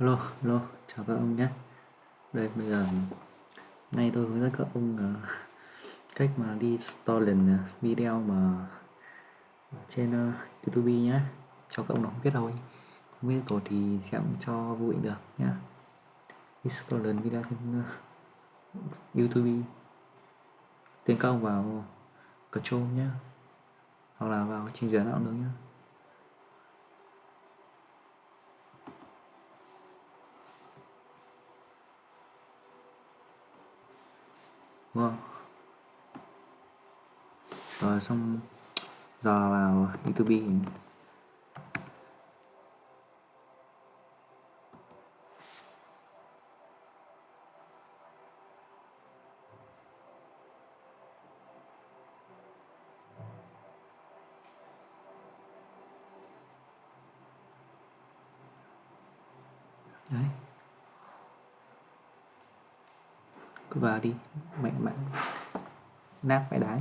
Hello, hello, chào các ông nhé. Đây, bây giờ nay tôi hướng dẫn các ông uh, cách mà đi stolen à, video mà trên uh, YouTube nhé. Cho các ông nó không biết đâu. Không biết rồi thì sẽ cho vui được nhé. Đi stolen video trên uh, YouTube. Tiến công vào Control nhé. Hoặc là vào trình duyệt nào được nhé. Đúng rồi xong dò vào youtube đấy. Cứ vào đi. Mạnh mạnh. Nát phải đái.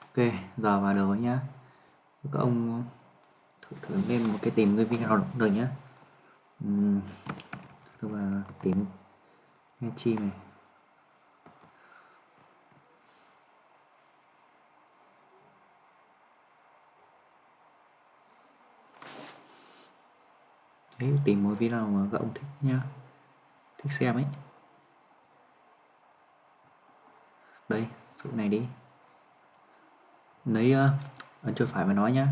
Ok giờ vào được nhá. Các ông thử, thử lên một cái tìm cái video được nhá. Uhm, tôi vào tìm nghe chi này. Đấy tìm một video mà các ông thích nhá thích xem ấy. Đây chỗ này đi. Lấy uh, ấn chuột phải mà nói nhá.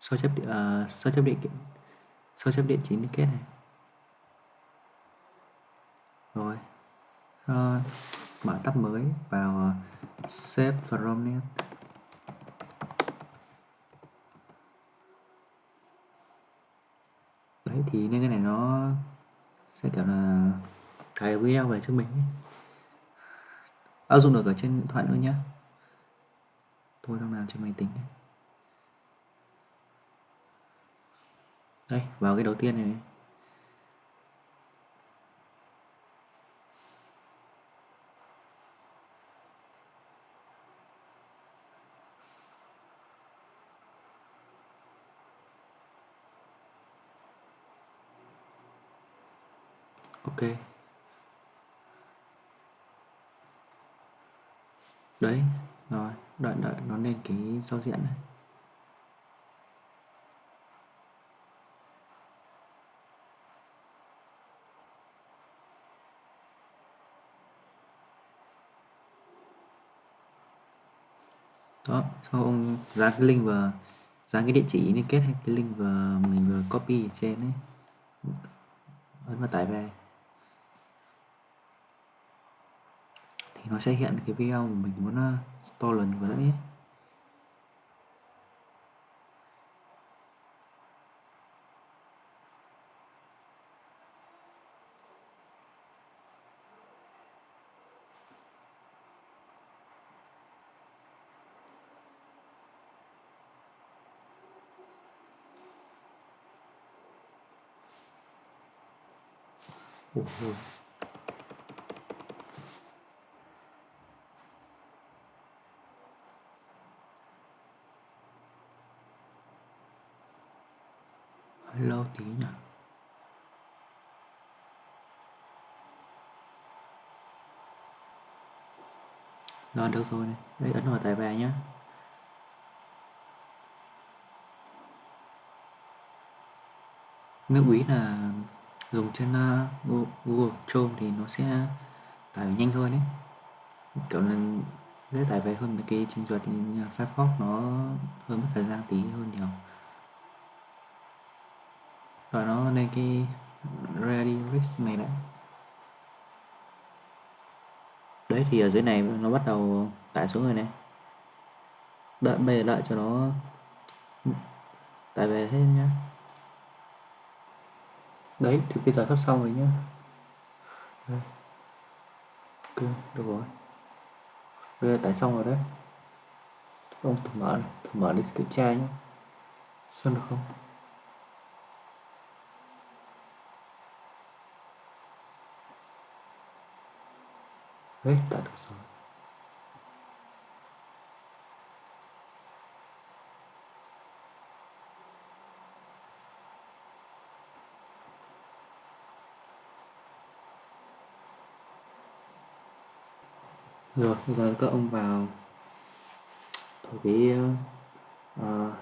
Sao chép uh, ờ, sao chép điện sao chép điện chính kết này. Rồi. Uh, mở tab mới vào uh, save from net. Đấy thì nên cái này nó sẽ kiểu là cài video về cho mình áp dụng được ở trên điện thoại nữa nhé tôi đang làm trên máy tính đây vào cái đầu tiên này, này ok. Đấy, rồi, đợi đợi, nó lên cái giao diện này. Đó, sau ông dán cái link và dán cái địa chỉ liên kết hay cái link và mình vừa copy ở trên ấy. Ấn vào tải về. Thì nó sẽ hiện cái video mà mình muốn uh, stolen vừa nãy Ủa, hơi lâu tí nhỉ? Rồi được rồi này. Đây ấn vào tải về nhé lưu ý là dùng trên uh, Google Chrome thì nó sẽ tải nhanh hơn đấy kiểu là dễ tải về hơn cái trình duyệt Firefox nó hơi mất thời gian tí hơn nhiều rồi nó lên cái ready list này đã đấy, thì ở dưới này nó bắt đầu tải xuống rồi này đợi, bây giờ đợi cho nó tải về hết nhá. Đấy, thì bây giờ sắp xong rồi nhá. Đây. ok được rồi. Bây giờ tải xong rồi đấy. Ông thử mở này, thử mở đi kiểm tra nhé xem được không? hết ta được rồi. Rồi bây giờ các ông vào. Thổi cái uh,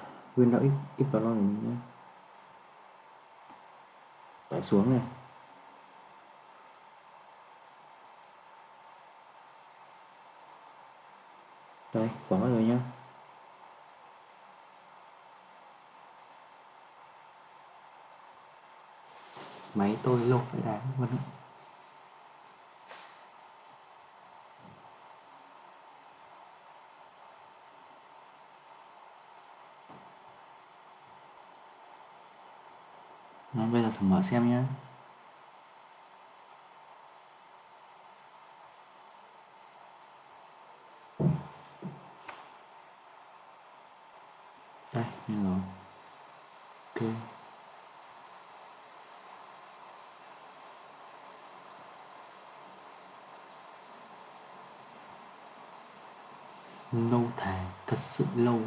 ít vào X của mình nhé tải xuống này. Đây, có rồi nhá. Máy tôi lột phải đáng vẫn Đó, bây giờ thử mở xem nhé đây rồi. Ok. Lâu thà thật sự lâu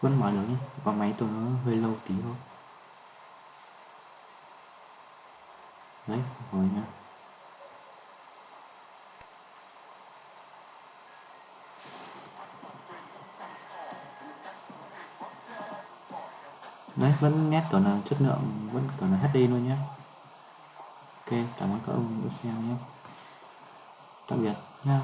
vẫn mở được nhé có máy tôi nó hơi lâu tí thôi. Đấy, rồi nhá. Đấy, vẫn nét còn là chất lượng, vẫn còn là HD luôn nhé ok, cảm ơn các ông đã xem nhé tạm biệt nha